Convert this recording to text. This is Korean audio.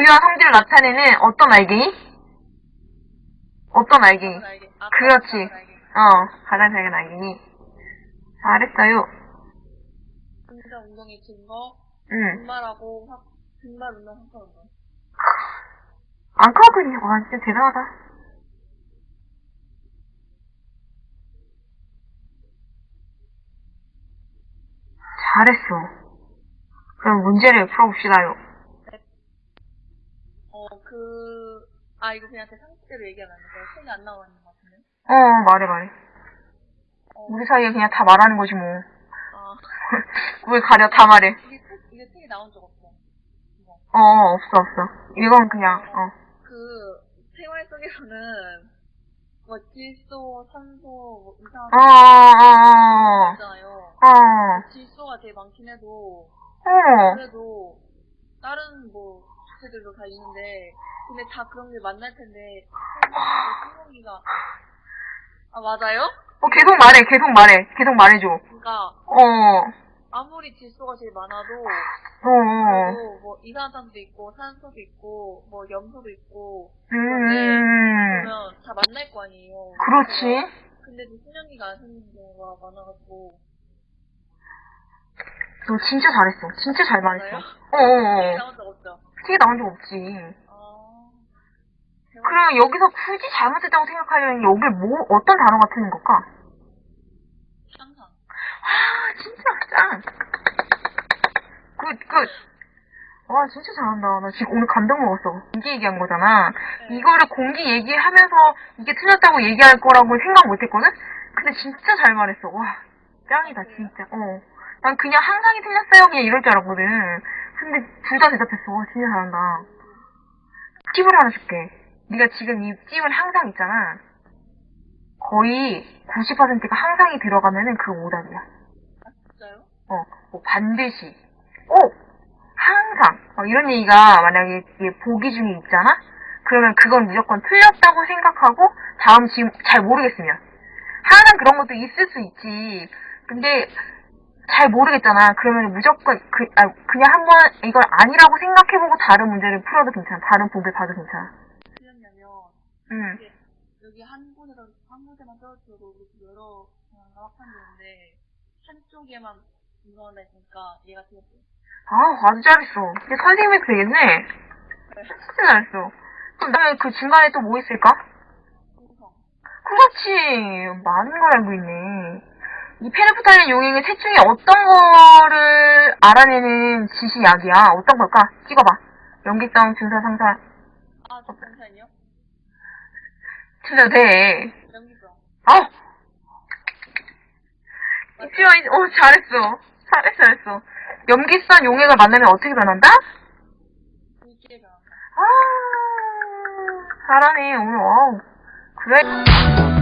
존재와 성질을 나타내는 어떤 알갱이? 어떤 알갱이? 아, 그렇지. 어, 가장 작은 알갱이. 잘했어요. 진짜 운동의 증거, 응. 분말하고 확, 분말 운동, 확화 운동. 안 까거든요. 와, 진짜 대단하다. 잘했어. 그럼 문제를 풀어봅시다요. 어, 그, 아, 이거 그냥 제 상식대로 얘기하면 안 돼요. 책이 안 나와 있는 것 같은데. 어, 말해, 말해. 어, 우리 사이에 그냥 다 말하는 거지, 뭐. 아, 왜 가려, 다 말해. 이게 책, 이게 책이 나온 적 없어. 이거. 어, 없어, 없어. 이건 그냥, 어. 그, 생활 속에서는, 뭐, 질소, 산소, 뭐, 이상한 어, 어, 어, 있잖아요. 어. 어, 질소가 제일 많긴 해도, 어. 그래도, 다른 뭐, 주체들도 다 있는데, 근데 다 그런 게 만날 텐데, 생명기가, 아, 맞아요? 어, 계속 말해, 계속 말해. 계속 말해줘. 그러니까, 어, 아무리 질소가 제일 많아도, 어, 어. 그래도 뭐, 이산화탄도 있고, 산소도 있고, 뭐, 염소도 있고, 음, 그러면 다 만날 거 아니에요. 그렇지. 근데도 수명기가 안 생기는 경우가 많아가지고. 너 진짜 잘했어. 진짜 잘 말했어. 어, 어, 책에 어. 책에 나온 적 없지. 아. 그럼 여기서 굳이 잘못했다고 생각하려면 여기 뭐, 어떤 단어가 틀린 걸까? 항상. 아, 진짜 짱. good, good. 와, 진짜 잘한다. 나 지금 오늘 감동 먹었어. 공기 얘기한 거잖아. 네. 이거를 공기 얘기하면서 이게 틀렸다고 얘기할 거라고 생각 못 했거든? 근데 진짜 잘 말했어. 와, 짱이다, 진짜. 어. 난 그냥 항상이 틀렸어요. 그냥 이럴 줄 알았거든. 근데 둘 다 대답했어. 와, 진짜 잘한다. 팁을 하나 줄게. 네가 지금 이 찜을 항상 있잖아. 거의 90%가 항상이 들어가면은 그 오답이야. 아, 진짜요? 어, 뭐 반드시, 꼭, 항상, 어, 이런 얘기가 만약에 이게 보기 중에 있잖아? 그러면 그건 무조건 틀렸다고 생각하고 다음 지금 잘 모르겠으면. 항상 그런 것도 있을 수 있지. 근데 잘 모르겠잖아. 그러면 무조건 그, 아, 그냥 한번 이걸 아니라고 생각해보고 다른 문제를 풀어도 괜찮아. 다른 보기를 봐도 괜찮아. 응. 이게 여기 한 곳에서, 한 떨어져도 이렇게 여러 경우가 확산되는데, 한쪽에만 분석한다 했으니까 얘가 틀렸어요. 아, 아주 잘했어. 근데 선생님이 되겠네. 진짜 잘했어. 그럼 다음에 그 중간에 또 뭐 있을까? 그렇지. 많은 걸 알고 있네. 이 페르프탈린 용액의 셋 중에 어떤 거를 알아내는 지시약이야? 어떤 걸까? 찍어봐. 연기성, 준사, 상사. 아, 저 잠시만요. 틀려도 돼. 연기성. 아! 있지마, 어, 잘했어. 잘했어, 잘했어. 염기성 용액을 만나면 어떻게 변한다? 굵게 변한다. 아, 잘하네. 오늘, 와우. 그래.